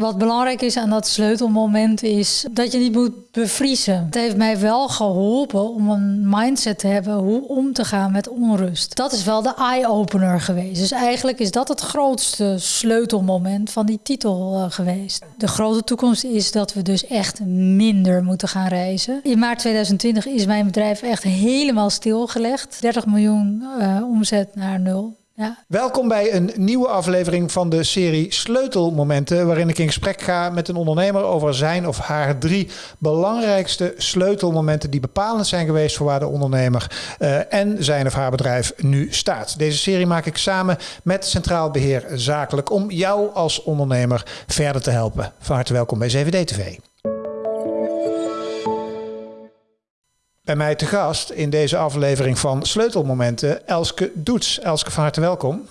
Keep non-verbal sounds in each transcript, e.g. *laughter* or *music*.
Wat belangrijk is aan dat sleutelmoment is dat je niet moet bevriezen. Het heeft mij wel geholpen om een mindset te hebben hoe om te gaan met onrust. Dat is wel de eye-opener geweest. Dus eigenlijk is dat het grootste sleutelmoment van die titel uh, geweest. De grote toekomst is dat we dus echt minder moeten gaan reizen. In maart 2020 is mijn bedrijf echt helemaal stilgelegd. 30 miljoen uh, omzet naar nul. Ja. Welkom bij een nieuwe aflevering van de serie Sleutelmomenten, waarin ik in gesprek ga met een ondernemer over zijn of haar drie belangrijkste sleutelmomenten die bepalend zijn geweest voor waar de ondernemer uh, en zijn of haar bedrijf nu staat. Deze serie maak ik samen met Centraal Beheer Zakelijk om jou als ondernemer verder te helpen. Van harte welkom bij CVD TV. Bij mij te gast in deze aflevering van Sleutelmomenten, Elske Doets. Elske, van harte welkom.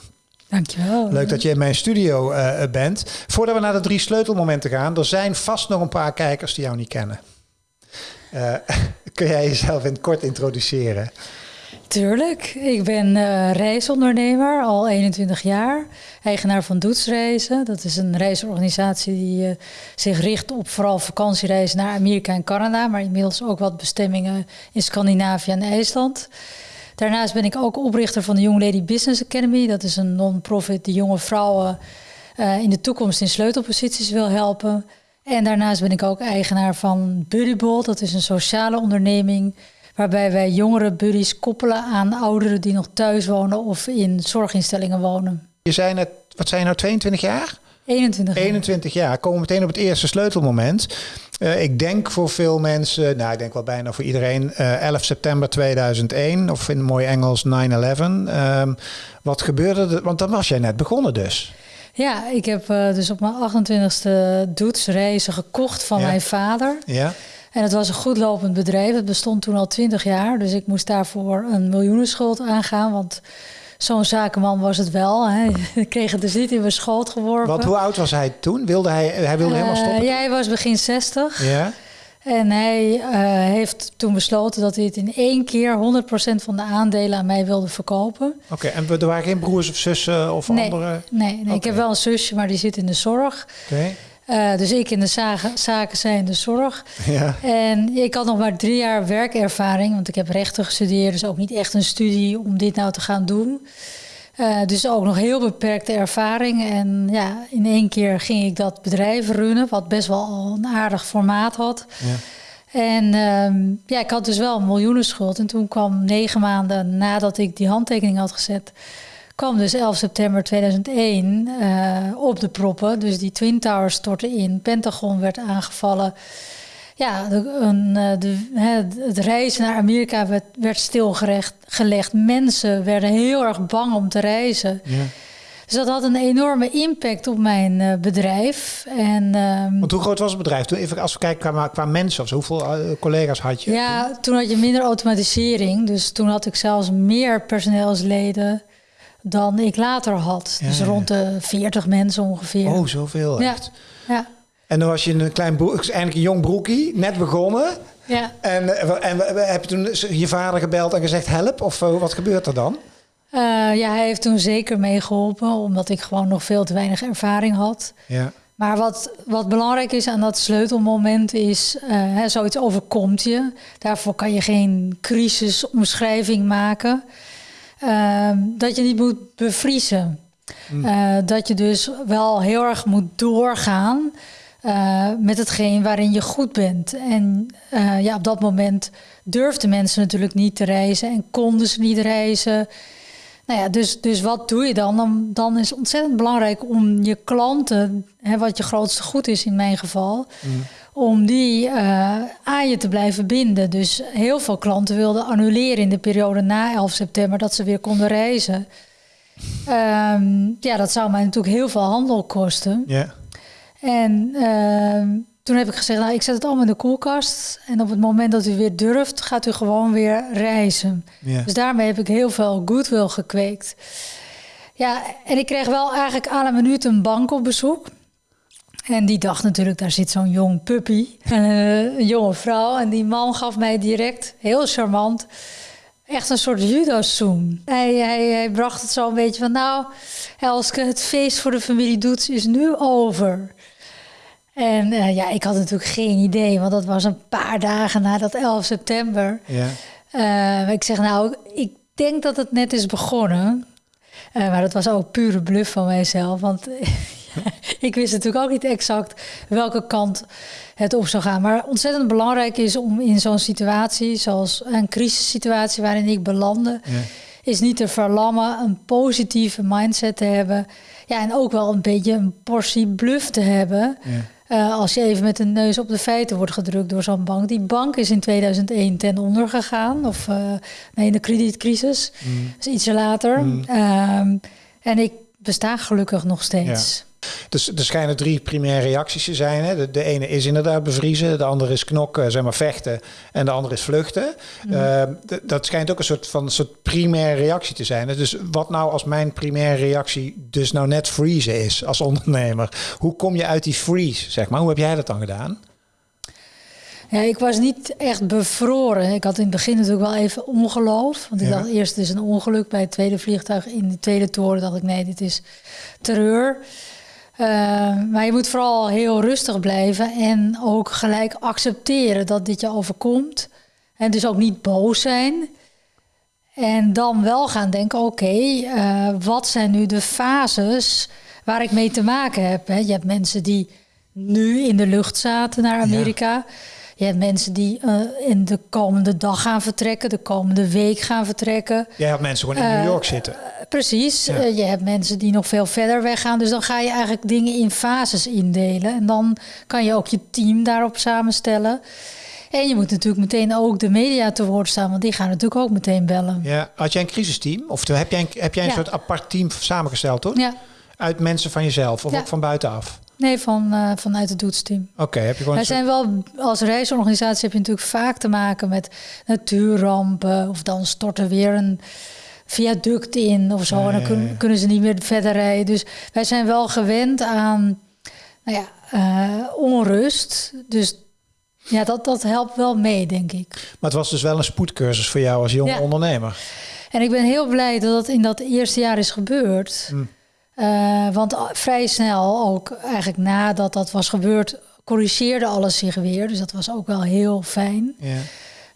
Dankjewel. Leuk dat je in mijn studio uh, bent. Voordat we naar de drie sleutelmomenten gaan, er zijn vast nog een paar kijkers die jou niet kennen. Uh, *laughs* kun jij jezelf in het kort introduceren? Tuurlijk. Ik ben uh, reisondernemer, al 21 jaar. Eigenaar van Doetsreizen. Dat is een reisorganisatie die uh, zich richt op vooral vakantiereizen naar Amerika en Canada. Maar inmiddels ook wat bestemmingen in Scandinavië en IJsland. Daarnaast ben ik ook oprichter van de Young Lady Business Academy. Dat is een non-profit die jonge vrouwen uh, in de toekomst in sleutelposities wil helpen. En daarnaast ben ik ook eigenaar van Buddyball. Dat is een sociale onderneming waarbij wij jongere buddies koppelen aan ouderen die nog thuis wonen of in zorginstellingen wonen. Je zei net, wat zijn nou, 22 jaar? 21 jaar. 21 jaar. Komen we meteen op het eerste sleutelmoment. Uh, ik denk voor veel mensen, nou ik denk wel bijna voor iedereen, uh, 11 september 2001 of in mooi Engels 9-11. Uh, wat gebeurde er? Want dan was jij net begonnen dus. Ja, ik heb uh, dus op mijn 28e doetsreizen gekocht van ja. mijn vader. Ja. En het was een goed lopend bedrijf. Het bestond toen al twintig jaar. Dus ik moest daarvoor een miljoenenschuld aangaan. Want zo'n zakenman was het wel. Hè. *laughs* Ik kreeg het dus niet in mijn schoot geworpen. Want hoe oud was hij toen? Wilde hij, hij wilde uh, helemaal stoppen? Ja, hij was begin 60. Ja. En hij uh, heeft toen besloten dat hij het in één keer 100% van de aandelen aan mij wilde verkopen. Oké, okay, en er waren geen broers of zussen of nee, andere? Nee, nee okay. ik heb wel een zusje, maar die zit in de zorg. Oké. Okay. Uh, dus ik in de zaken, zaken, zij in de zorg. *laughs* Ja. En ik had nog maar drie jaar werkervaring, want ik heb rechten gestudeerd, dus ook niet echt een studie om dit nou te gaan doen. Uh, dus ook nog heel beperkte ervaring. En ja, in één keer ging ik dat bedrijf runnen, wat best wel een aardig formaat had. Ja. En uh, ja, ik had dus wel een miljoenenschuld. En toen kwam negen maanden nadat ik die handtekening had gezet, kwam dus 11 september 2001 uh, op de proppen. Dus die Twin Towers stortten in. Pentagon werd aangevallen. Ja, de, een, de, het reizen naar Amerika werd, werd stilgelegd. Mensen werden heel erg bang om te reizen. Ja. Dus dat had een enorme impact op mijn uh, bedrijf. En, um, Want hoe groot was het bedrijf? Toen, even als we kijken qua, qua mensen of zo, hoeveel uh, collega's had je? Ja, toen? toen had je minder automatisering. Dus toen had ik zelfs meer personeelsleden dan ik later had. Ja, dus rond de 40 mensen ongeveer. Oh, zoveel echt. Ja. En dan was je een klein broek, eigenlijk een jong broekie, net begonnen. Ja. En, en heb je toen je vader gebeld en gezegd help? Of wat gebeurt er dan? Uh, ja, hij heeft toen zeker meegeholpen, omdat ik gewoon nog veel te weinig ervaring had. Ja. Maar wat, wat belangrijk is aan dat sleutelmoment is, uh, hè, zoiets overkomt je. Daarvoor kan je geen crisisomschrijving maken. Uh, dat je niet moet bevriezen. Mm. Uh, dat je dus wel heel erg moet doorgaan uh, met hetgeen waarin je goed bent. En uh, ja, op dat moment durfden mensen natuurlijk niet te reizen en konden ze niet reizen. Nou ja, dus, dus wat doe je dan? dan? Dan is het ontzettend belangrijk om je klanten, hè, wat je grootste goed is in mijn geval, mm. om die uh, aan je te blijven binden. Dus heel veel klanten wilden annuleren in de periode na 11 september dat ze weer konden reizen. Um, ja, dat zou mij natuurlijk heel veel handel kosten. Ja. En uh, toen heb ik gezegd, nou, ik zet het allemaal in de koelkast. En op het moment dat u weer durft, gaat u gewoon weer reizen. Dus daarmee heb ik heel veel goodwill gekweekt. Ja, en ik kreeg wel eigenlijk aan een minuut een bank op bezoek. En die dacht natuurlijk, daar zit zo'n jong puppy, *laughs* een jonge vrouw. En die man gaf mij direct, heel charmant, echt een soort judo-zoom. Hij, hij, hij bracht het zo een beetje van, nou, Elske, het feest voor de familie Doets is nu over. En uh, ja, ik had natuurlijk geen idee, want dat was een paar dagen na dat 11 september. Ja. Uh, ik zeg nou, ik denk dat het net is begonnen. Uh, maar dat was ook pure bluff van mijzelf. Want *laughs* ik wist natuurlijk ook niet exact welke kant het op zou gaan. Maar ontzettend belangrijk is om in zo'n situatie, zoals een crisissituatie waarin ik belandde, ja. is niet te verlammen, een positieve mindset te hebben. Ja, en ook wel een beetje een portie bluff te hebben. Ja. Uh, als je even met de neus op de feiten wordt gedrukt door zo'n bank. Die bank is in 2001 ten onder gegaan. Of uh, nee, in de kredietcrisis. Mm. Dus ietsje later. Mm. Um, en ik besta gelukkig nog steeds. Dus er schijnen drie primaire reacties te zijn. Hè? De, de, ene is inderdaad bevriezen, de andere is knokken, zeg maar vechten, en de andere is vluchten. Mm. Uh, dat schijnt ook een soort van een soort primaire reactie te zijn. Dus wat nou als mijn primaire reactie dus nou net freezen is als ondernemer? Hoe kom je uit die freeze, zeg maar? Hoe heb jij dat dan gedaan? Ja, ik was niet echt bevroren. Ik had in het begin natuurlijk wel even ongeloof. Want ik ja. dacht eerst, het is een ongeluk bij het tweede vliegtuig. In de tweede toren dacht ik, nee, dit is terreur. Uh, maar je moet vooral heel rustig blijven en ook gelijk accepteren dat dit je overkomt. En dus ook niet boos zijn. En dan wel gaan denken: oké, okay, uh, wat zijn nu de fases waar ik mee te maken heb? Hè? Je hebt mensen die nu in de lucht zaten naar Amerika. Ja. Je hebt mensen die uh, in de komende dag gaan vertrekken, de komende week gaan vertrekken. Je hebt mensen gewoon in New York zitten. Precies. Ja. Uh, je hebt mensen die nog veel verder weggaan. Dus dan ga je eigenlijk dingen in fases indelen. En dan kan je ook je team daarop samenstellen. En je moet natuurlijk meteen ook de media te woord staan, want die gaan natuurlijk ook meteen bellen. Ja, had jij een crisisteam? Of heb jij een, heb jij een ja. soort apart team samengesteld, toch? Ja. Uit mensen van jezelf of ja. ook van buitenaf? Nee, van, uh, vanuit het doetsteam. Oké, okay, heb je gewoon. Wij zijn wel als reisorganisatie heb je natuurlijk vaak te maken met natuurrampen of dan stort er weer een viaduct in of zo. En dan kun, kunnen ze niet meer verder rijden. Dus wij zijn wel gewend aan nou ja, uh, onrust. Dus ja, dat, dat helpt wel mee, denk ik. Maar het was dus wel een spoedcursus voor jou als jonge ondernemer. En ik ben heel blij dat dat in dat eerste jaar is gebeurd. Hm. Uh, want vrij snel, ook eigenlijk nadat dat was gebeurd, corrigeerde alles zich weer. Dus dat was ook wel heel fijn. Ja.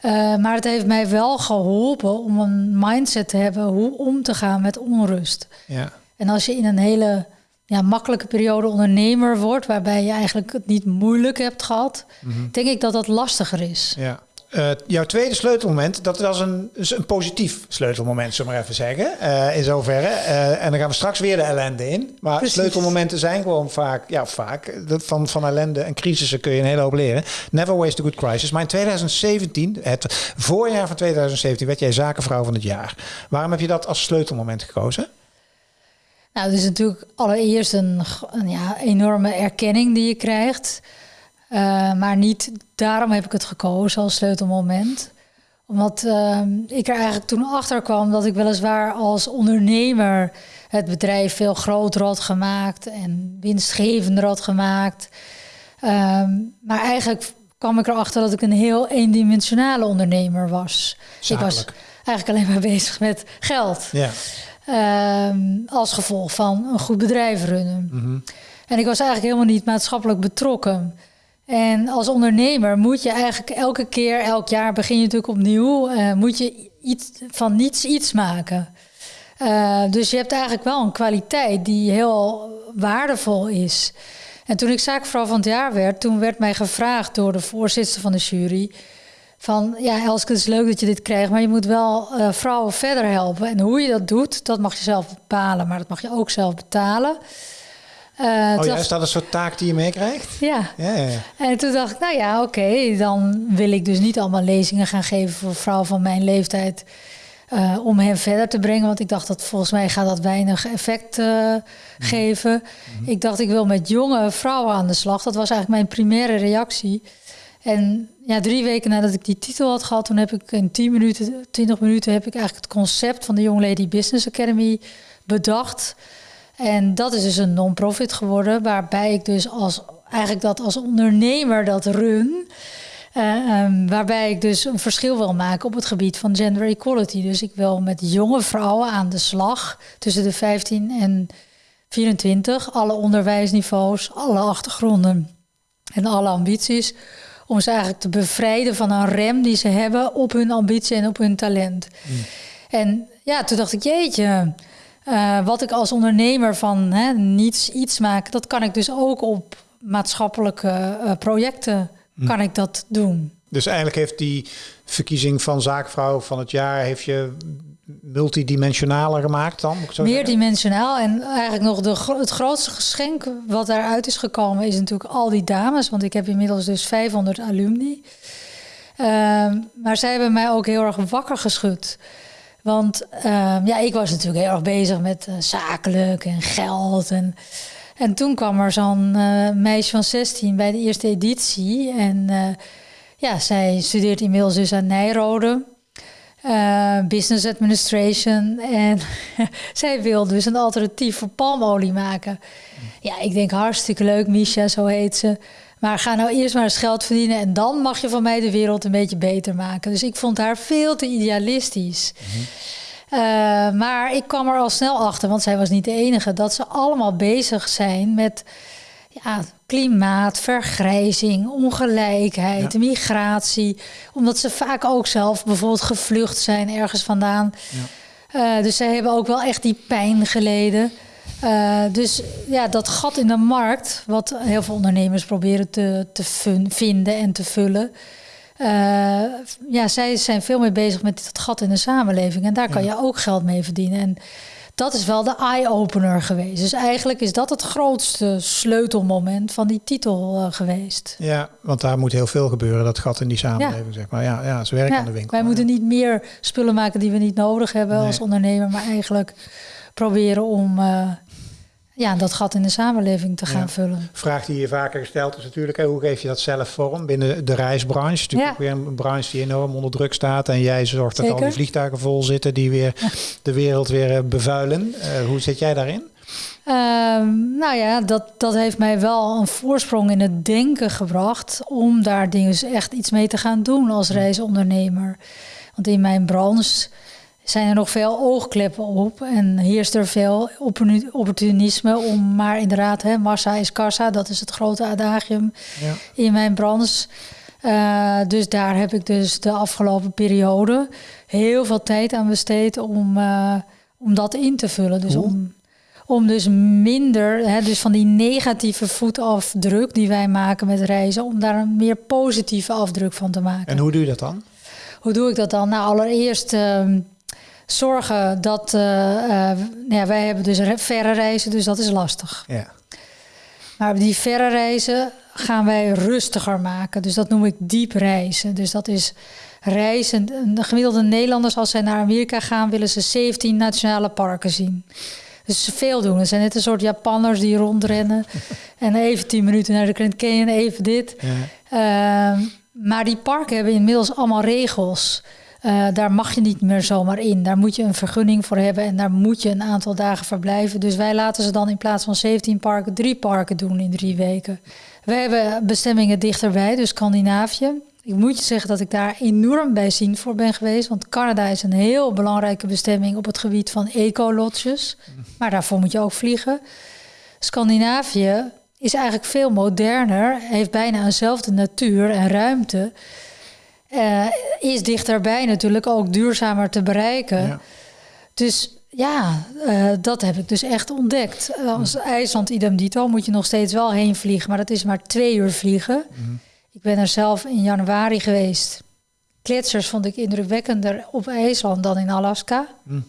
Uh, maar het heeft mij wel geholpen om een mindset te hebben hoe om te gaan met onrust. Ja. En als je in een hele ja, makkelijke periode ondernemer wordt, waarbij je eigenlijk het niet moeilijk hebt gehad, mm -hmm. denk ik dat dat lastiger is. Ja. Uh, jouw tweede sleutelmoment, dat was een, een positief sleutelmoment, zullen we maar even zeggen. Uh, in zoverre. Uh, en dan gaan we straks weer de ellende in. Maar Precies. sleutelmomenten zijn gewoon vaak, ja, vaak. Van, van ellende en crisissen kun je een hele hoop leren. Never waste a good crisis. Maar in 2017, het voorjaar van 2017, werd jij zakenvrouw van het jaar. Waarom heb je dat als sleutelmoment gekozen? Nou, het is natuurlijk allereerst een, een ja, enorme erkenning die je krijgt. Uh, maar niet daarom heb ik het gekozen als sleutelmoment. Omdat uh, ik er eigenlijk toen achter kwam dat ik weliswaar als ondernemer het bedrijf veel groter had gemaakt en winstgevender had gemaakt. Uh, maar eigenlijk kwam ik erachter dat ik een heel eendimensionale ondernemer was. Zakelijk. Ik was eigenlijk alleen maar *laughs* bezig met geld. Ja. als gevolg van een goed bedrijf runnen. Mm -hmm. En ik was eigenlijk helemaal niet maatschappelijk betrokken. En als ondernemer moet je eigenlijk elke keer, elk jaar begin je natuurlijk opnieuw, uh, moet je iets, van niets iets maken. Uh, dus je hebt eigenlijk wel een kwaliteit die heel waardevol is. En toen ik zaakvrouw van het jaar werd, toen werd mij gevraagd door de voorzitter van de jury. Van ja, Elske, het is leuk dat je dit krijgt, maar je moet wel uh, vrouwen verder helpen. En hoe je dat doet, dat mag je zelf bepalen, maar dat mag je ook zelf betalen. Uh, oh ja, is dat een soort taak die je meekrijgt? Ja. Ja, ja, ja. En toen dacht ik, nou ja, oké, okay, dan wil ik dus niet allemaal lezingen gaan geven voor vrouwen van mijn leeftijd. Uh, om hen verder te brengen. Want ik dacht dat volgens mij gaat dat weinig effect uh, mm. geven. Mm. Ik dacht, ik wil met jonge vrouwen aan de slag. Dat was eigenlijk mijn primaire reactie. En ja, drie weken nadat ik die titel had gehad, toen heb ik in 10 minuten, 20 minuten heb ik eigenlijk het concept van de Young Lady Business Academy bedacht. En dat is dus een non-profit geworden, waarbij ik dus als eigenlijk dat als ondernemer dat run. Uh, um, waarbij ik dus een verschil wil maken op het gebied van gender equality. Dus ik wil met jonge vrouwen aan de slag tussen de 15 en 24, alle onderwijsniveaus, alle achtergronden. en alle ambities. Om ze eigenlijk te bevrijden van een rem die ze hebben op hun ambitie en op hun talent. Mm. En ja, toen dacht ik, jeetje, uh, wat ik als ondernemer van hè, niets iets maak, dat kan ik dus ook op maatschappelijke uh, projecten mm. kan ik dat doen. Dus eigenlijk heeft die verkiezing van zaakvrouw van het jaar heeft je multidimensionaler gemaakt dan? Moet ik zo Meerdimensionaal. En eigenlijk nog de, het grootste geschenk wat daaruit is gekomen... is natuurlijk al die dames. Want ik heb inmiddels dus 500 alumni. Ehm, maar zij hebben mij ook heel erg wakker geschud. Want ehm, ja, ik was natuurlijk heel erg bezig met uh, zakelijk en geld. En, en toen kwam er zo'n uh, meisje van 16 bij de eerste editie. En uh, ja, zij studeert inmiddels dus aan Nijrode. Business administration. En *laughs* zij wil dus een alternatief voor palmolie maken. Ja, ik denk hartstikke leuk, Misha, zo heet ze. Maar ga nou eerst maar eens geld verdienen en dan mag je van mij de wereld een beetje beter maken. Dus ik vond haar veel te idealistisch. Uh, maar ik kwam er al snel achter, want zij was niet de enige, dat ze allemaal bezig zijn met ja, klimaat, vergrijzing, ongelijkheid, migratie. Omdat ze vaak ook zelf bijvoorbeeld gevlucht zijn ergens vandaan. Ja. Uh, dus zij hebben ook wel echt die pijn geleden. Uh, dus ja, dat gat in de markt, wat heel veel ondernemers proberen te, te vinden en te vullen. Uh, ja, zij zijn veel meer bezig met dat gat in de samenleving. En daar kan je ook geld mee verdienen. En dat is wel de eye-opener geweest. Dus eigenlijk is dat het grootste sleutelmoment van die titel uh, geweest. Ja, want daar moet heel veel gebeuren, dat gat in die samenleving, zeg maar. Ja, ja, ze werken aan de winkel. Wij moeten niet meer spullen maken die we niet nodig hebben als ondernemer, maar eigenlijk proberen om uh, ja, dat gat in de samenleving te gaan vullen. Vraag die je vaker gesteld is natuurlijk, hoe geef je dat zelf vorm binnen de reisbranche? Natuurlijk ja. weer een branche die enorm onder druk staat. En jij zorgt dat al die vliegtuigen vol zitten die weer de wereld weer eh, bevuilen. Uh, hoe zit jij daarin? Um, nou ja, dat, dat heeft mij wel een voorsprong in het denken gebracht om daar dus echt iets mee te gaan doen als reisondernemer. Want in mijn branche zijn er nog veel oogkleppen op en heerst er veel opportunisme om maar inderdaad, hè, massa is kassa, dat is het grote adagium ja. in mijn branche. Uh, dus daar heb ik dus de afgelopen periode heel veel tijd aan besteed om, uh, om dat in te vullen. Dus om, om dus minder, hè, dus van die negatieve voetafdruk die wij maken met reizen, om daar een meer positieve afdruk van te maken. En hoe doe je dat dan? Hoe doe ik dat dan? Nou, allereerst. Uh, zorgen dat. Uh, ja, wij hebben dus verre reizen, dus dat is lastig. Ja. Maar die verre reizen gaan wij rustiger maken. Dus dat noem ik diep reizen. Dus dat is reizen. De gemiddelde Nederlanders, als zij naar Amerika gaan, willen ze 17 nationale parken zien. Dus ze veel doen. Het zijn net een soort Japanners die rondrennen. *laughs* en even 10 minuten naar de Grand Canyon, even dit. Ja. Uh, maar die parken hebben inmiddels allemaal regels. Uh, daar mag je niet meer zomaar in. Daar moet je een vergunning voor hebben en daar moet je een aantal dagen verblijven. Dus wij laten ze dan in plaats van 17 parken drie parken doen in drie weken. We hebben bestemmingen dichterbij, dus Scandinavië. Ik moet je zeggen dat ik daar enorm bij zien voor ben geweest. Want Canada is een heel belangrijke bestemming op het gebied van ecolodges. Maar daarvoor moet je ook vliegen. Scandinavië is eigenlijk veel moderner, heeft bijna eenzelfde natuur en ruimte. Uh, is dichterbij natuurlijk ook duurzamer te bereiken. Ja. Dus ja, uh, dat heb ik dus echt ontdekt. Als IJsland idem dito moet je nog steeds wel heen vliegen, maar dat is maar twee uur vliegen. Mm. Ik ben er zelf in januari geweest. Kletsers vond ik indrukwekkender op IJsland dan in Alaska. Mm.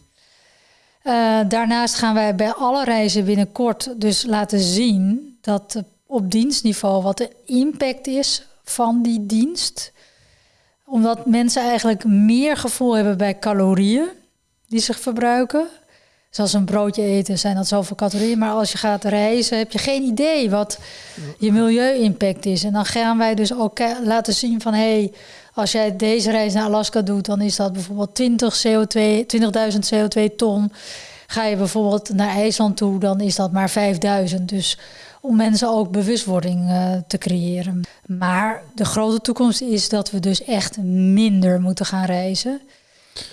Uh, daarnaast gaan wij bij alle reizen binnenkort dus laten zien dat op dienstniveau wat de impact is van die dienst omdat mensen eigenlijk meer gevoel hebben bij calorieën die zich verbruiken. Zoals een broodje eten zijn dat zoveel calorieën. Maar als je gaat reizen heb je geen idee wat je milieu-impact is. En dan gaan wij dus ook laten zien van... hé, hey, als jij deze reis naar Alaska doet... dan is dat bijvoorbeeld 20 CO2, 20.000 CO2 ton. Ga je bijvoorbeeld naar IJsland toe, dan is dat maar 5000. Dus om mensen ook bewustwording uh, te creëren. Maar de grote toekomst is dat we dus echt minder moeten gaan reizen.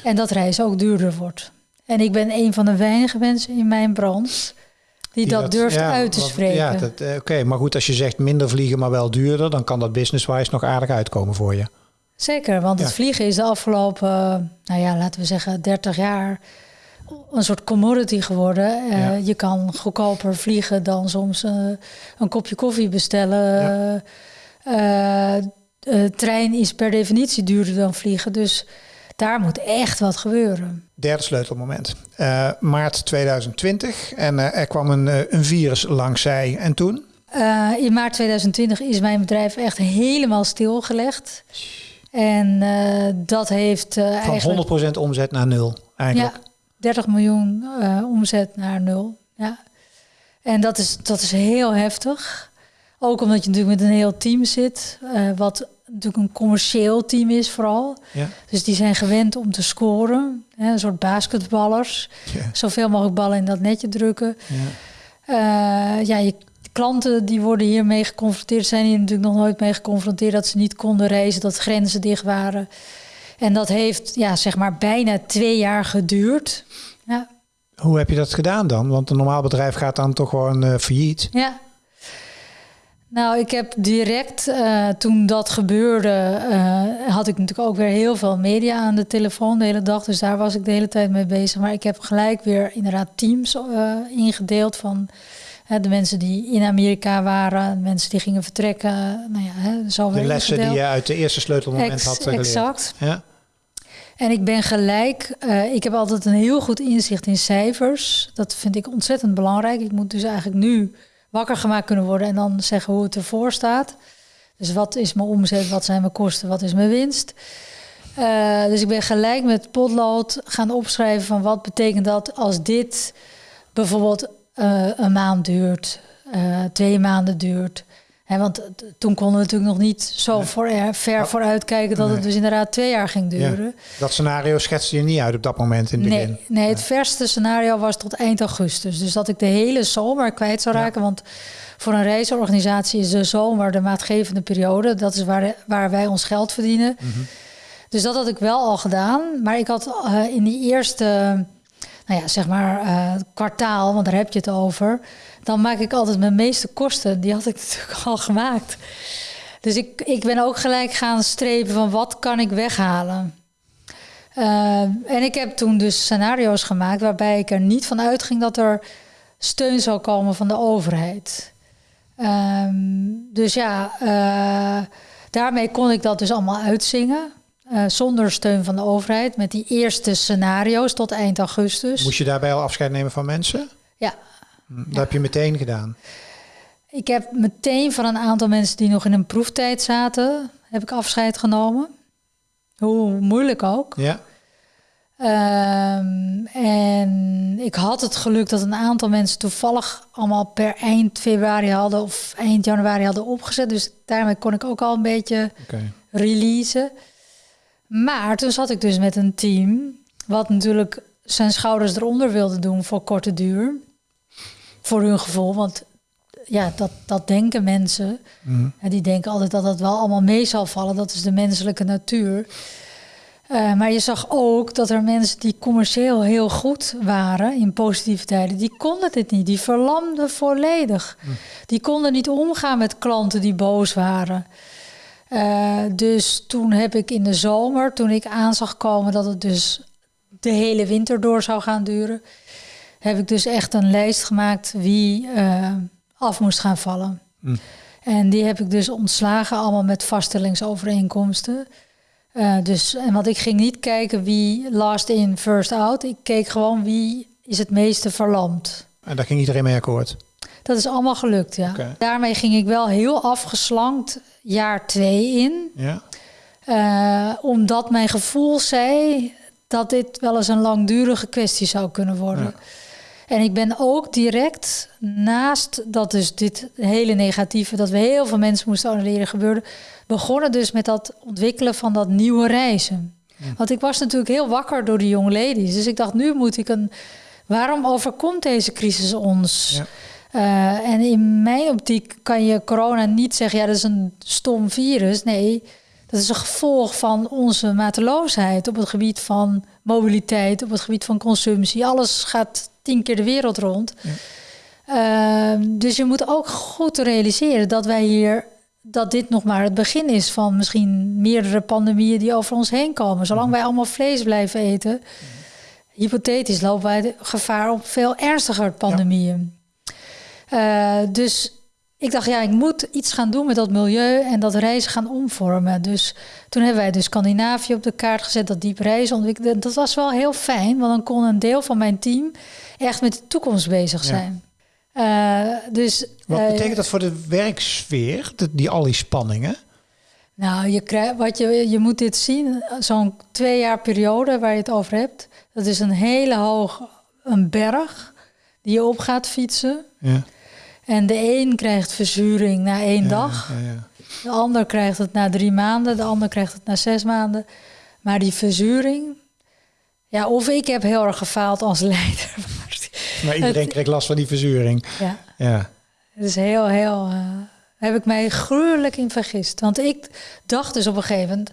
En dat reizen ook duurder wordt. En ik ben een van de weinige mensen in mijn branche die, dat, durft ja, uit te spreken. Ja, eh, oké. Maar goed, als je zegt minder vliegen, maar wel duurder, dan kan dat business-wise nog aardig uitkomen voor je. Zeker, want het vliegen is de afgelopen, eh, nou ja, laten we zeggen 30 jaar een soort commodity geworden. Eh. Je kan goedkoper vliegen dan soms eh, een kopje koffie bestellen. Ja. Eh, trein is per definitie duurder dan vliegen, dus daar moet echt wat gebeuren. Derde sleutelmoment. Maart 2020. En er kwam een, een virus langs zij. En toen? In maart 2020 is mijn bedrijf echt helemaal stilgelegd. En dat heeft Van eigenlijk... 100% omzet naar nul. Eigenlijk. Ja, 30 miljoen eh, omzet naar nul. Ja. En dat is, dat is heel heftig. Ook omdat je natuurlijk met een heel team zit, eh, wat natuurlijk een commercieel team is vooral. Ja. Dus die zijn gewend om te scoren, hè, een soort basketballers. Ja. Zoveel mogelijk ballen in dat netje drukken. Ja. Eh, ja, je klanten die worden hiermee geconfronteerd, zijn hier natuurlijk nog nooit mee geconfronteerd dat ze niet konden reizen, dat grenzen dicht waren. En dat heeft ja, zeg maar bijna twee jaar geduurd. Ja, Hoe heb je dat gedaan dan? Want een normaal bedrijf gaat dan toch gewoon eh, failliet. ja. Nou, ik heb direct eh, toen dat gebeurde, eh, had ik natuurlijk ook weer heel veel media aan de telefoon de hele dag. Dus daar was ik de hele tijd mee bezig. Maar ik heb gelijk weer inderdaad teams ingedeeld van de mensen die in Amerika waren, de mensen die gingen vertrekken. Nou ja, hè, zo De lessen die je uit de eerste sleutelmoment Ex- had geleerd. Exact. Ja? En ik ben gelijk, eh, ik heb altijd een heel goed inzicht in cijfers. Dat vind ik ontzettend belangrijk. Ik moet dus eigenlijk nu wakker gemaakt kunnen worden en dan zeggen hoe het ervoor staat. Dus wat is mijn omzet, wat zijn mijn kosten, wat is mijn winst. Eh, dus ik ben gelijk met potlood gaan opschrijven van wat betekent dat als dit bijvoorbeeld eh, een maand duurt, twee maanden duurt. Hè, want toen konden we natuurlijk nog niet zo voor, ver vooruit kijken dat Nee. het dus inderdaad twee jaar ging duren. Dat scenario schetste je niet uit op dat moment in het begin. Nee, nee, het verste scenario was tot eind augustus. Dus dat ik de hele zomer kwijt zou Ja. raken. Want voor een reisorganisatie is de zomer de maatgevende periode. Dat is waar, waar wij ons geld verdienen. Mhm. Dus dat had ik wel al gedaan. Maar ik had eh, in die eerste, nou ja, zeg maar eh, kwartaal, want daar heb je het over. Dan maak ik altijd mijn meeste kosten. Die had ik *laughs* natuurlijk al gemaakt. Dus ik, ik ben ook gelijk gaan strepen van wat kan ik weghalen. Uh, en ik heb toen dus scenario's gemaakt waarbij ik er niet van uitging dat er steun zou komen van de overheid. Um, dus ja, uh, daarmee kon ik dat dus allemaal uitzingen. Uh, zonder steun van de overheid, met die eerste scenario's tot eind augustus. Moest je daarbij al afscheid nemen van mensen? Ja. Dat ja. heb je meteen gedaan. Ik heb meteen van een aantal mensen die nog in een proeftijd zaten, heb ik afscheid genomen. Hoe moeilijk ook. Ja. Um, en ik had het geluk dat een aantal mensen toevallig allemaal per eind februari hadden of eind januari hadden opgezet. Dus daarmee kon ik ook al een beetje okay. releasen. Maar toen zat ik dus met een team, wat natuurlijk zijn schouders eronder wilde doen voor korte duur. Voor hun gevoel, want ja, dat, dat denken mensen. Mm. En die denken altijd dat het wel allemaal mee zal vallen. Dat is de menselijke natuur. Uh, maar je zag ook dat er mensen die commercieel heel goed waren in positieve tijden, die konden dit niet. Die verlamden volledig. Mm. Die konden niet omgaan met klanten die boos waren. Uh, dus toen heb ik in de zomer, toen ik aan zag komen dat het dus de hele winter door zou gaan duren, heb ik dus echt een lijst gemaakt wie uh, af moest gaan vallen. Mm. En die heb ik dus ontslagen, allemaal met vaststellingsovereenkomsten. Uh, dus, en want ik ging niet kijken wie last in, first out. Ik keek gewoon wie is het meeste verlamd. En daar ging iedereen mee akkoord? Dat is allemaal gelukt, ja. Okay. Daarmee ging ik wel heel afgeslankt jaar twee in. Ja. Uh, omdat mijn gevoel zei dat dit wel eens een langdurige kwestie zou kunnen worden. Ja. En ik ben ook direct naast dat dus dit hele negatieve, dat we heel veel mensen moesten annuleren gebeurde, begonnen dus met dat ontwikkelen van dat nieuwe reizen. Ja. Want ik was natuurlijk heel wakker door die jonge ladies. Dus ik dacht, nu moet ik een. Waarom overkomt deze crisis ons? Ja. Uh, en in mijn optiek kan je corona niet zeggen, ja, dat is een stom virus. Nee, dat is een gevolg van onze mateloosheid op het gebied van mobiliteit, op het gebied van consumptie. Alles gaat tien keer de wereld rond. Ja. Ehm, dus je moet ook goed realiseren dat wij hier dat dit nog maar het begin is van misschien meerdere pandemieën die over ons heen komen. Zolang wij allemaal vlees blijven eten, hypothetisch lopen wij gevaar op veel ernstiger pandemieën. Uh, dus ik dacht, ja, ik moet iets gaan doen met dat milieu en dat reizen gaan omvormen. Dus toen hebben wij dus Scandinavië op de kaart gezet, dat diep reizen ontwikkelen. Dat was wel heel fijn, want dan kon een deel van mijn team echt met de toekomst bezig zijn. Uh, dus, wat uh, betekent dat voor de werksfeer, die, al die spanningen? Nou, je, krijgt, wat je, je moet dit zien, zo'n twee jaar periode waar je het over hebt. Dat is een hele hoog een berg die je op gaat fietsen. Ja. En de een krijgt verzuring na één dag. Ja, ja. De ander krijgt het na drie maanden. De ander krijgt het na zes maanden. Maar die verzuring... Ja, of ik heb heel erg gefaald als *laughs* leider. Maar iedereen het, kreeg last van die verzuring. Ja. ja. Het is heel, heel... Uh, heb ik mij gruwelijk in vergist. Want ik dacht dus op een gegeven moment...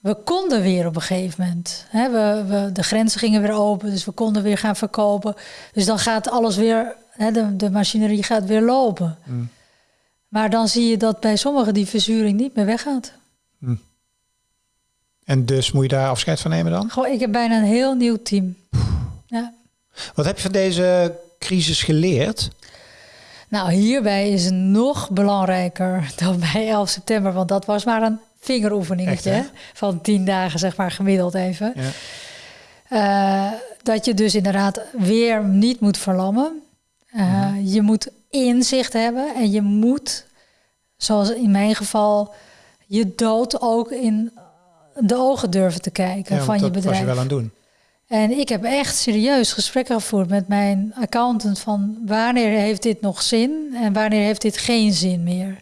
We konden weer op een gegeven moment. Hè, we, we, de grenzen gingen weer open, dus we konden weer gaan verkopen. Dus dan gaat alles weer hè, de, de machinerie gaat weer lopen. Mm. Maar dan zie je dat bij sommigen die verzuring niet meer weggaat. Mm. En dus moet je daar afscheid van nemen dan? Goh, ik heb bijna een heel nieuw team. Ja. Wat heb je van deze crisis geleerd? Nou, hierbij is het nog belangrijker *laughs* dan bij 11 september, want dat was maar een vingeroefeningetje van tien dagen, zeg maar gemiddeld even. Ja. Uh, dat je dus inderdaad weer niet moet verlammen. Uh, Je moet inzicht hebben en je moet, zoals in mijn geval, je dood ook in de ogen durven te kijken van je bedrijf. Dat was je wel aan doen. En ik heb echt serieus gesprekken gevoerd met mijn accountant van wanneer heeft dit nog zin en wanneer heeft dit geen zin meer.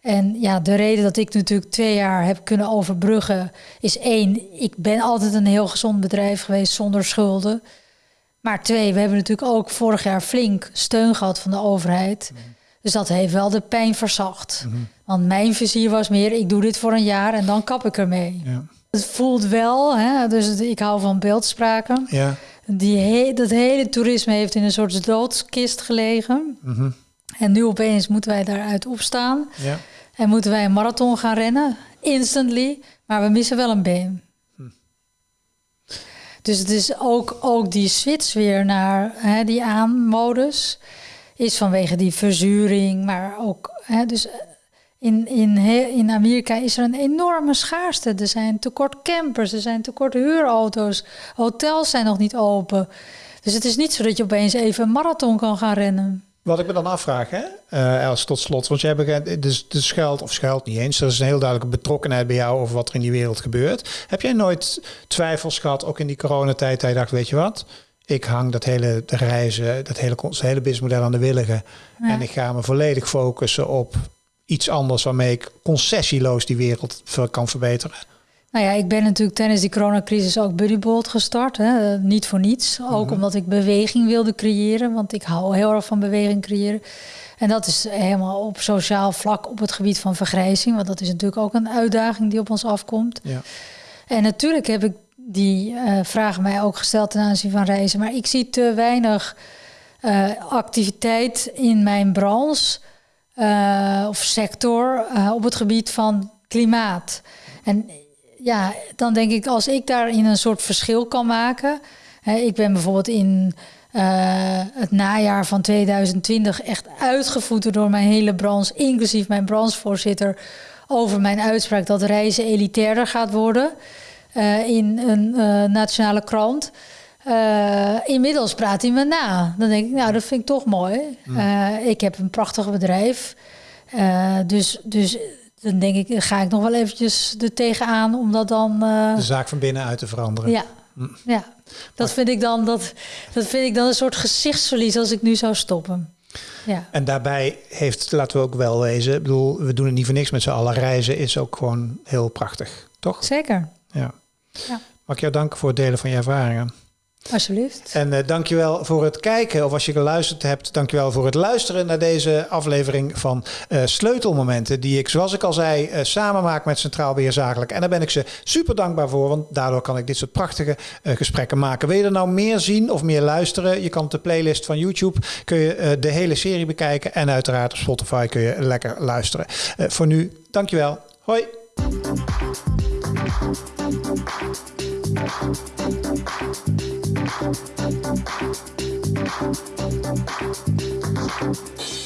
En ja, de reden dat ik natuurlijk twee jaar heb kunnen overbruggen is één, ik ben altijd een heel gezond bedrijf geweest zonder schulden. Maar twee, we hebben natuurlijk ook vorig jaar flink steun gehad van de overheid. Mhm. Dus dat heeft wel de pijn verzacht. Mhm. Want mijn vizier was meer, ik doe dit voor een jaar en dan kap ik ermee. Ja. Het voelt wel, hè, dus ik hou van beeldspraken. Ja. Die he dat hele toerisme heeft in een soort doodskist gelegen. Mhm. En nu opeens moeten wij daaruit opstaan. Ja. En moeten wij een marathon gaan rennen, instantly. Maar we missen wel een been. Dus het is ook, ook die switch weer naar hè, die aanmodus. Is vanwege die verzuring, maar ook. Hè, dus in, in, in Amerika is er een enorme schaarste. Er zijn tekort campers, er zijn tekort huurauto's. Hotels zijn nog niet open. Dus het is niet zo dat je opeens even een marathon kan gaan rennen. Wat ik me dan afvraag, hè, uh, Els, tot slot. Want jij begint, dus, dus schuilt of schuilt niet eens. Er is een heel duidelijke betrokkenheid bij jou over wat er in die wereld gebeurt. Heb jij nooit twijfels gehad, ook in die coronatijd, dat je dacht, weet je wat? Ik hang dat hele reizen, dat hele, hele businessmodel aan de willigen. En ik ga me volledig focussen op iets anders waarmee ik concessieloos die wereld kan verbeteren. Nou ja, ik ben natuurlijk tijdens die coronacrisis ook Buddybolt gestart. Hè? Niet voor niets. Ook mhm. omdat ik beweging wilde creëren. Want ik hou heel erg van beweging creëren. En dat is helemaal op sociaal vlak op het gebied van vergrijzing. Want dat is natuurlijk ook een uitdaging die op ons afkomt. Ja. En natuurlijk heb ik die uh, vragen mij ook gesteld ten aanzien van reizen. Maar ik zie te weinig uh, activiteit in mijn branche uh, of sector op het gebied van klimaat. En ja, dan denk ik als ik daarin een soort verschil kan maken. Hè, ik ben bijvoorbeeld in uh, het najaar van 2020 echt uitgevoerd door mijn hele branche, inclusief mijn branchevoorzitter, over mijn uitspraak dat reizen elitairder gaat worden uh, in een uh, nationale krant. inmiddels praat hij me na. Dan denk ik, nou, dat vind ik toch mooi. Ik heb een prachtig bedrijf. dus, dus dan denk ik, ga ik nog wel eventjes er tegenaan om dat dan... Uh... De zaak van binnenuit te veranderen. Ja, hm. ja. dat, vind ik dan, dat, dat vind ik dan een soort gezichtsverlies als ik nu zou stoppen. Ja. En daarbij heeft, laten we ook wel wezen, ik bedoel, we doen het niet voor niks met z'n allen. Reizen is ook gewoon heel prachtig, toch? Zeker. Ja. ja. Mag ik jou danken voor het delen van je ervaringen. Alsjeblieft. En uh, dankjewel voor het kijken. Of als je geluisterd hebt, dankjewel voor het luisteren naar deze aflevering van uh, Sleutelmomenten. Die ik, zoals ik al zei, uh, samen maak met Centraal Beheer Zakelijk. En daar ben ik ze super dankbaar voor. Want daardoor kan ik dit soort prachtige gesprekken maken. Wil je er nou meer zien of meer luisteren? Je kan op de playlist van YouTube kun je de hele serie bekijken. En uiteraard op Spotify kun je lekker luisteren. voor nu, dankjewel. Hoi. Thank